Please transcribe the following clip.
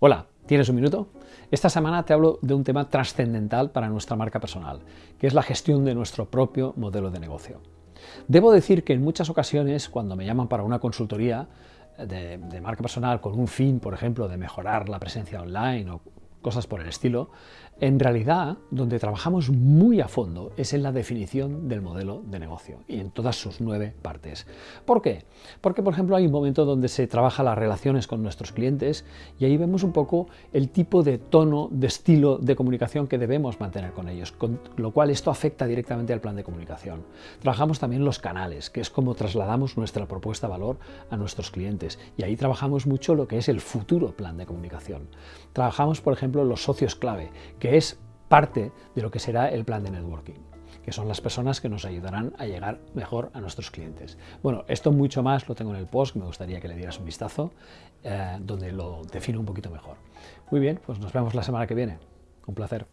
Hola, ¿tienes un minuto? Esta semana te hablo de un tema trascendental para nuestra marca personal, que es la gestión de nuestro propio modelo de negocio. Debo decir que en muchas ocasiones, cuando me llaman para una consultoría de, de marca personal con un fin, por ejemplo, de mejorar la presencia online o cosas por el estilo, en realidad donde trabajamos muy a fondo es en la definición del modelo de negocio y en todas sus nueve partes. ¿Por qué? Porque por ejemplo hay un momento donde se trabaja las relaciones con nuestros clientes y ahí vemos un poco el tipo de tono, de estilo de comunicación que debemos mantener con ellos, con lo cual esto afecta directamente al plan de comunicación. Trabajamos también los canales, que es como trasladamos nuestra propuesta de valor a nuestros clientes y ahí trabajamos mucho lo que es el futuro plan de comunicación. Trabajamos por ejemplo los socios clave, que es parte de lo que será el plan de networking que son las personas que nos ayudarán a llegar mejor a nuestros clientes. Bueno, esto mucho más lo tengo en el post, me gustaría que le dieras un vistazo, eh, donde lo defino un poquito mejor. Muy bien, pues nos vemos la semana que viene. Un placer.